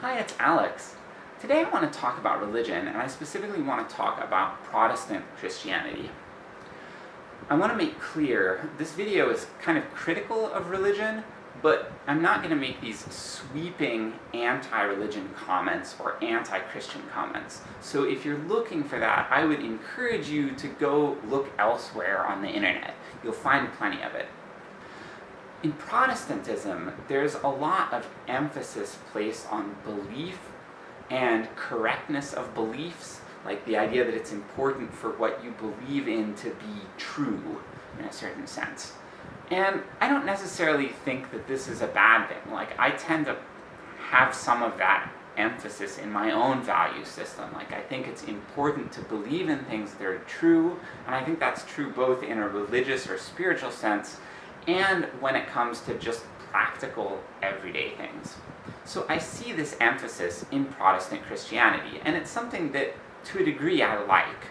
Hi, it's Alex. Today I want to talk about religion, and I specifically want to talk about Protestant Christianity. I want to make clear, this video is kind of critical of religion, but I'm not going to make these sweeping anti-religion comments or anti-Christian comments. So if you're looking for that, I would encourage you to go look elsewhere on the internet. You'll find plenty of it. In Protestantism, there's a lot of emphasis placed on belief and correctness of beliefs, like the idea that it's important for what you believe in to be true, in a certain sense. And I don't necessarily think that this is a bad thing, like I tend to have some of that emphasis in my own value system. Like I think it's important to believe in things that are true, and I think that's true both in a religious or spiritual sense, and when it comes to just practical, everyday things. So I see this emphasis in Protestant Christianity, and it's something that, to a degree, I like.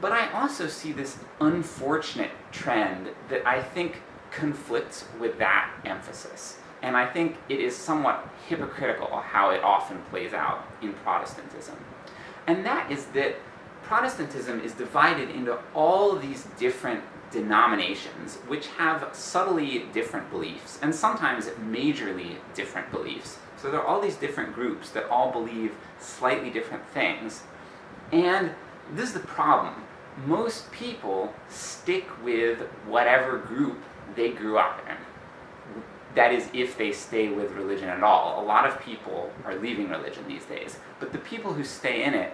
But I also see this unfortunate trend that I think conflicts with that emphasis. And I think it is somewhat hypocritical how it often plays out in Protestantism. And that is that Protestantism is divided into all these different denominations, which have subtly different beliefs, and sometimes majorly different beliefs. So there are all these different groups that all believe slightly different things, and this is the problem. Most people stick with whatever group they grew up in. That is, if they stay with religion at all. A lot of people are leaving religion these days, but the people who stay in it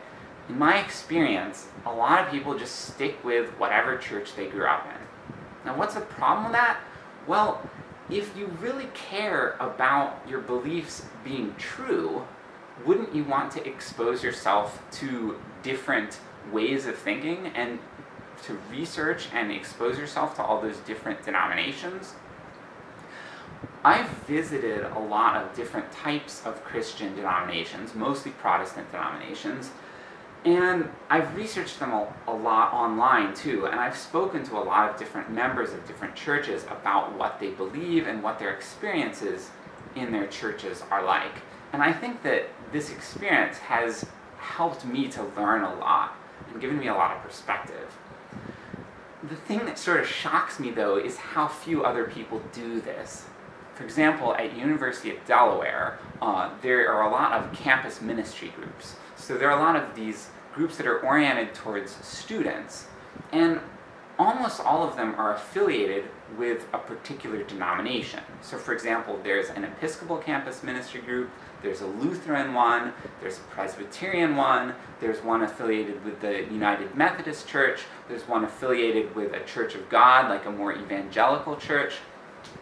in my experience, a lot of people just stick with whatever church they grew up in. Now what's the problem with that? Well, if you really care about your beliefs being true, wouldn't you want to expose yourself to different ways of thinking and to research and expose yourself to all those different denominations? I've visited a lot of different types of Christian denominations, mostly Protestant denominations, and I've researched them a, a, lot online too, and I've spoken to a lot of different members of different churches about what they believe and what their experiences in their churches are like. And I think that this experience has helped me to learn a lot, and given me a lot of perspective. The thing that sort of shocks me though is how few other people do this. For example, at University of Delaware, uh, there are a lot of campus ministry groups. So there are a lot of these groups that are oriented towards students, and almost all of them are affiliated with a particular denomination. So for example, there's an Episcopal campus ministry group, there's a Lutheran one, there's a Presbyterian one, there's one affiliated with the United Methodist Church, there's one affiliated with a Church of God, like a more evangelical church,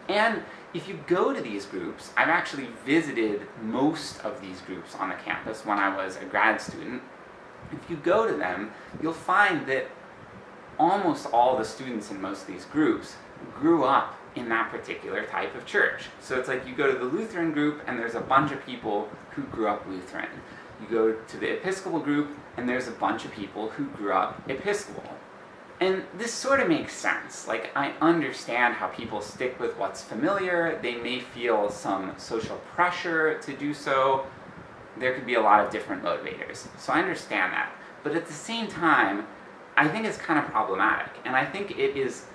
and if you go to these groups, I've actually visited most of these groups on the campus when I was a grad student. If you go to them, you'll find that almost all the students in most of these groups grew up in that particular type of church. So it's like you go to the Lutheran group and there's a bunch of people who grew up Lutheran. You go to the Episcopal group and there's a bunch of people who grew up Episcopal. And this sort of makes sense. Like, I understand how people stick with what's familiar, they may feel some social pressure to do so, there could be a lot of different motivators. So I understand that. But at the same time, I think it's kind of problematic, and I think it is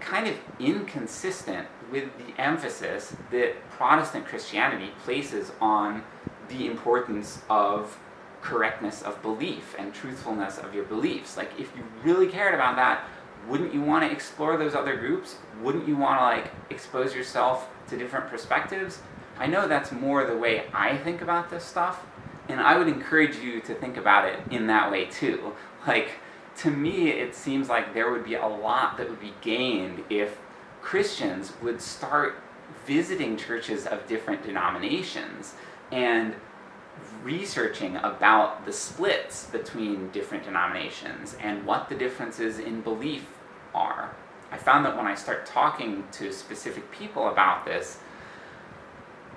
kind of inconsistent with the emphasis that Protestant Christianity places on the importance of correctness of belief and truthfulness of your beliefs. Like, if you really cared about that, wouldn't you want to explore those other groups? Wouldn't you want to, like, expose yourself to different perspectives? I know that's more the way I think about this stuff, and I would encourage you to think about it in that way too. Like, to me, it seems like there would be a lot that would be gained if Christians would start visiting churches of different denominations, and researching about the splits between different denominations and what the differences in belief are. I found that when I start talking to specific people about this,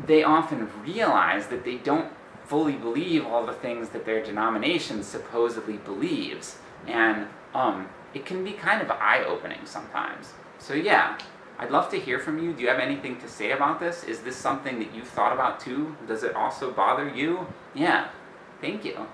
they often realize that they don't fully believe all the things that their denomination supposedly believes, and um, it can be kind of eye-opening sometimes. So yeah, I'd love to hear from you. Do you have anything to say about this? Is this something that you've thought about too? Does it also bother you? Yeah. Thank you.